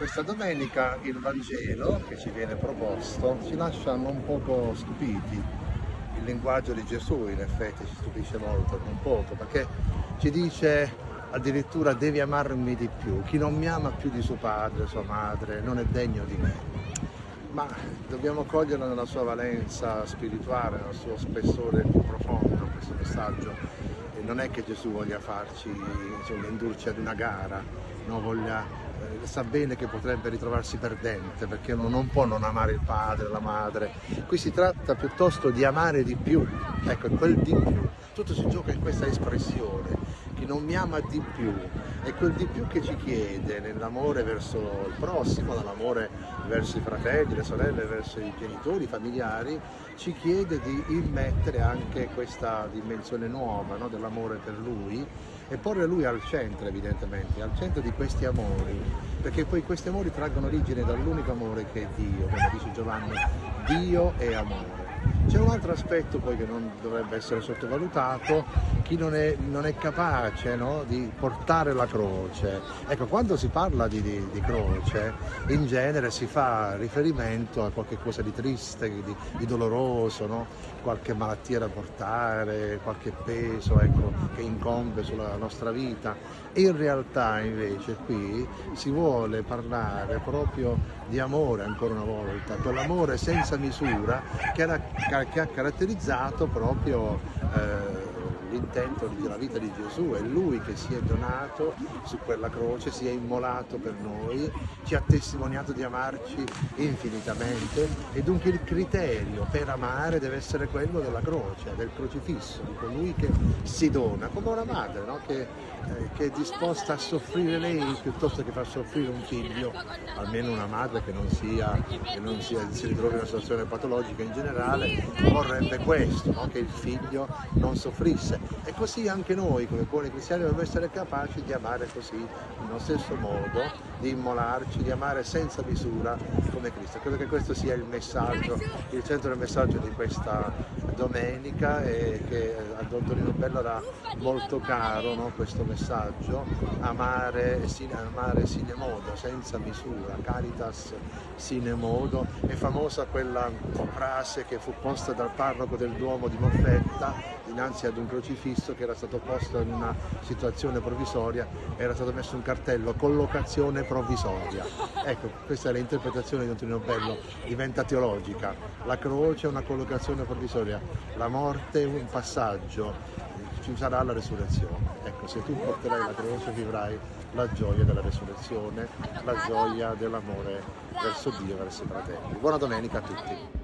Questa domenica il Vangelo che ci viene proposto ci lascia un poco stupiti. Il linguaggio di Gesù in effetti ci stupisce molto, non poco, perché ci dice addirittura devi amarmi di più. Chi non mi ama più di suo padre, sua madre, non è degno di me. Ma dobbiamo coglierlo nella sua valenza spirituale, nel suo spessore più profondo questo messaggio. E non è che Gesù voglia farci insomma, indurci ad una gara, no? voglia sa bene che potrebbe ritrovarsi perdente perché non può non amare il padre, la madre. Qui si tratta piuttosto di amare di più, ecco, quel di più. Tutto si gioca in questa espressione. Non mi ama di più è quel di più che ci chiede nell'amore verso il prossimo, nell'amore verso i fratelli, le sorelle, verso i genitori, i familiari, ci chiede di immettere anche questa dimensione nuova no? dell'amore per lui e porre lui al centro evidentemente, al centro di questi amori, perché poi questi amori traggono origine dall'unico amore che è Dio, come dice Giovanni, Dio è amore. C'è un altro aspetto poi che non dovrebbe essere sottovalutato, chi non è, non è capace no, di portare la croce. Ecco, quando si parla di, di, di, croce, in genere si fa riferimento a qualche cosa di triste, di, di doloroso, no? qualche malattia da portare, qualche peso ecco, che incombe sulla nostra vita. In realtà invece qui si vuole parlare proprio di amore ancora una volta, quell'amore senza misura che, era, che ha caratterizzato proprio eh, l'intento della vita di Gesù, è Lui che si è donato su quella croce, si è immolato per noi, ci ha testimoniato di amarci infinitamente e dunque il criterio per amare deve essere quello della croce, del crocifisso, di colui che si dona, come una madre no? che, eh, che, è disposta a soffrire lei piuttosto che far soffrire un figlio, almeno una madre che non, sia, che non sia, si ritrovi in una situazione patologica in generale, vorrebbe questo, no? che il figlio non soffrisse e così anche noi come buoni cristiani dobbiamo essere capaci di amare così, nello stesso modo, di immolarci, di amare senza misura come Cristo. Credo che questo sia il messaggio, il centro del messaggio di questa domenica e che a Don Torino Bello era molto caro no? questo messaggio, amare sine, amare sine senza misura, caritas sine modo, è famosa quella frase che fu posta dal parroco del Duomo di Moffetta dinanzi ad un crocifisso che era stato posto in una situazione provvisoria, era stato messo un cartello collocazione provvisoria. Ecco, questa è l'interpretazione di Don Bello, diventa teologica. La croce è una collocazione provvisoria, la morte è un passaggio, ci sarà la resurrezione. Ecco, se tu porterai la croce vivrai la gioia della resurrezione, la gioia dell'amore verso Dio, verso i fratelli. Buona domenica a tutti!